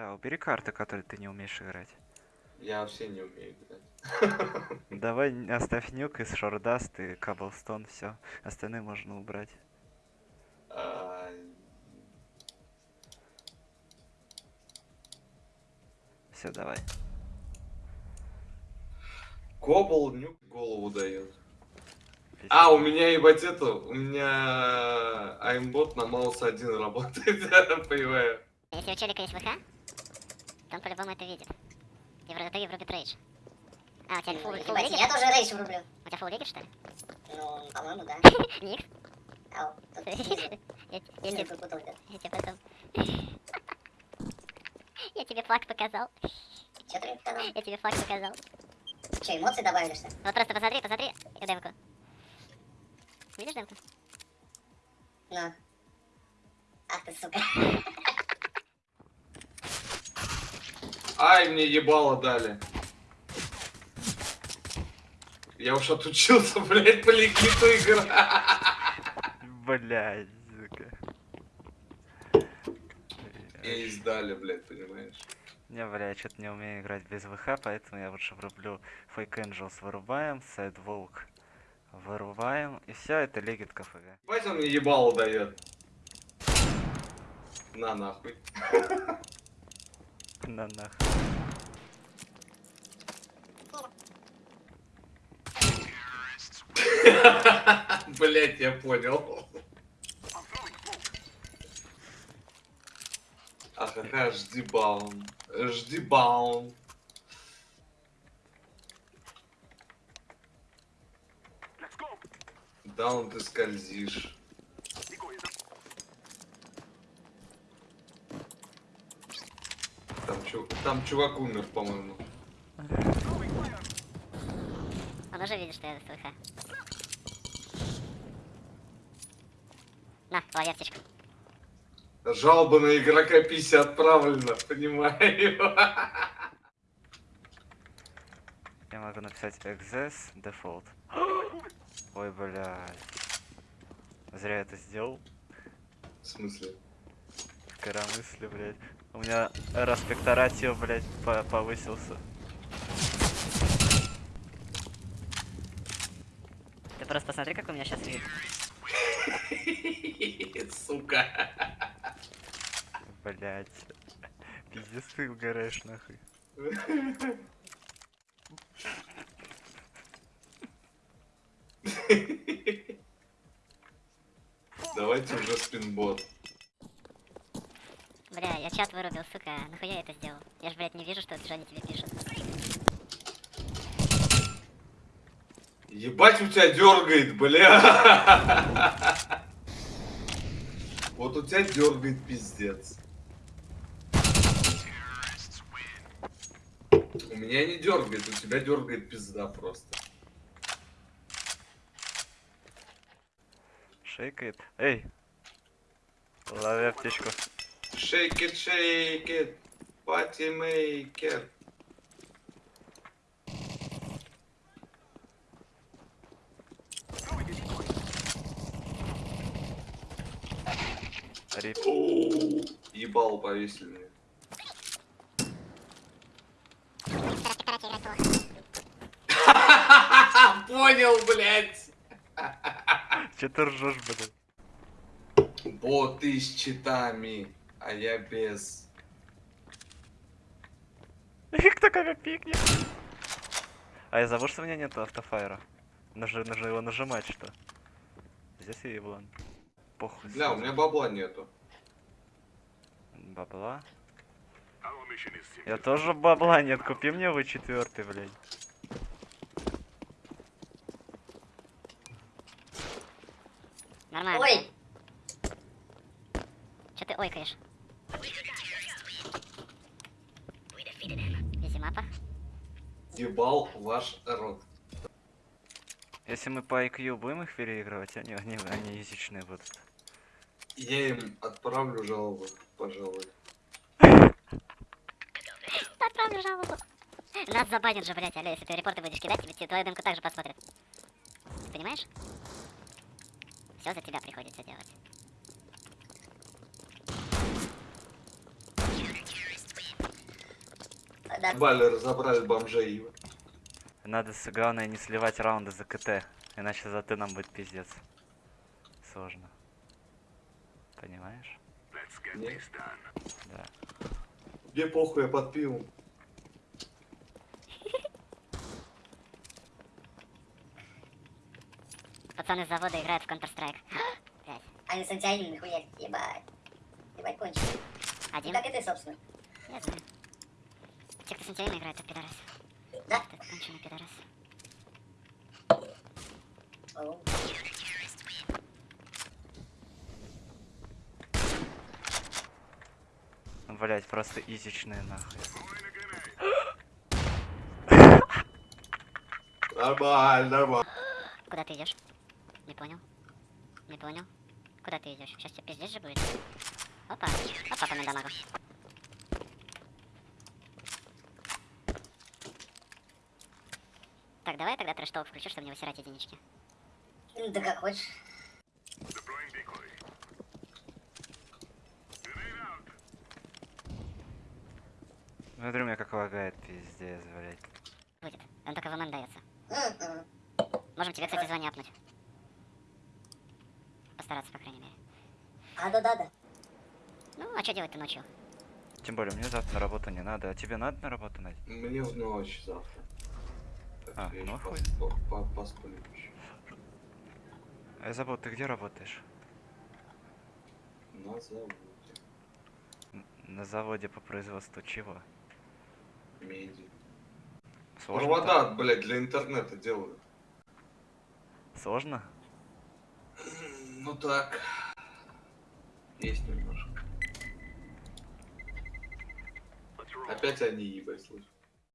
Да, убери карты, которые ты не умеешь играть. Я вообще не умею играть. Давай оставь нюк из шордаст и каблстон, все. Остальные можно убрать. А, Все, давай. Кобл нюк голову дает. А, у меня ебать это, у меня аймбот на маус один работает, я понимаю. Если у челика есть ВХ, он по-любому это видит. В итоге врубит рейдж. А, у тебя фул, фул Ебать, риггет? я тоже рейдж врублю. У тебя фул риггет, что ли? Ну, по-моему, да. Ник? Ау, тут. Я тебе потом... Я тебе флаг показал. Чё ты показал? Я тебе флаг показал. Чё, эмоции добавили, что ли? Вот просто посмотри, посмотри демку. Видишь демку? Ну. Ах ты, сука. Ай, мне ебало дали. Я уж отучился, блядь, по ликвиту играть. Блядь, сука. И издали, блядь, понимаешь? Не, бля, я что-то не умею играть без ВХ, поэтому я лучше врублю Fake Angels вырубаем, Sidewalk вырубаем, и все, это легит КФГ. Ебать он мне ебало дает. На нахуй. На нах. Блять, я понял. Какая жди баун. Жди баун. Даун ты скользишь. Там, чу... Там чувак умер, по-моему. Он уже видит, что я с ВХ. На, лови аптечку. Жалоба на игрока 50 отправлена, понимаю. Я могу написать exes default. Ой, блядь. Зря это сделал. В смысле? Коромысли, блядь. У меня распекторатио, блядь, по- повысился. Ты просто посмотри, как у меня сейчас вид. Сука. Блядь. Пиздец ты угораешь нахуй. Давайте уже спинбот. Я чат вырубил, сука. Нахуя я это сделал? Я ж, блядь, не вижу, что Джонни тебе пишет. Ебать у тебя дергает, бля. Вот у тебя дергает пиздец. У меня не дергает, у тебя дергает пизда просто. Шейкает. Эй! Лови аптечку. Shake it, shake it, party maker. Рип. Оу, Ебал повесили. Понял, блядь. Че ты ржешь, блядь? Боты с читами, а я без. Кто кого пикнет? А из-за того, что у меня нет автофайра. Нужно, нужно его нажимать, что? Здесь и еблан. Похуй. Бля, у меня бабла нету. Бабла. Я тоже бабла нет, купи мне вы четвертый, блядь. Нормально. Ой, Че ты ойкаешь? Изи мапа. Ебал ваш рот. Если мы по IQ будем их переигрывать, они, они, они язычные будут. Я им отправлю жалобу, пожалуй. Отправлю жалобу. Нас забанят же, блядь, алло, если ты репорты будешь кидать, тебе твою демку также посмотрят. Понимаешь? Все за тебя приходится делать. Да. Бали разобрали бомжей. Надо, с- главное, не сливать раунды за КТ, иначе за Т нам будет пиздец. Сложно. Понимаешь? Не? Да. Мне похуй, я под пивом. Пацаны с завода играют в Counter-Strike. Они с антианинами хуярят, ебать. Ебать кончено. Один? Как и ты, собственно. Я знаю. Антианинами играет, это пидорас. Да? Это конченый пидорас. Оу. Блять, просто изичные нахуй. Нормально, нормально. Куда ты идешь? Не понял. Не понял. Куда ты идешь? Сейчас тебе пиздец же будет. Опа. Опа, дамагу. Так, давай тогда трэш-толк включу, чтобы не высирать единички. Ну, Да как хочешь. Смотри, у меня как лагает, пиздец, блять. Будет. Он только в МН дается. М-м. Можем тебе, кстати, звоняпнуть. Постараться, по крайней мере. А, да-да-да. Ну, а что делать-то ночью? Тем более, мне завтра на работу не надо, а тебе надо на работу, Надь? Мне в ночь завтра. Так А, я ну хуй. пос- по- по-. А я забыл, ты где работаешь? На заводе. На заводе по производству чего? Меди. Сложно? Провода, блядь, для интернета делаю. так? Сложно? Ну так. Есть немножко. Опять они ебать слышь.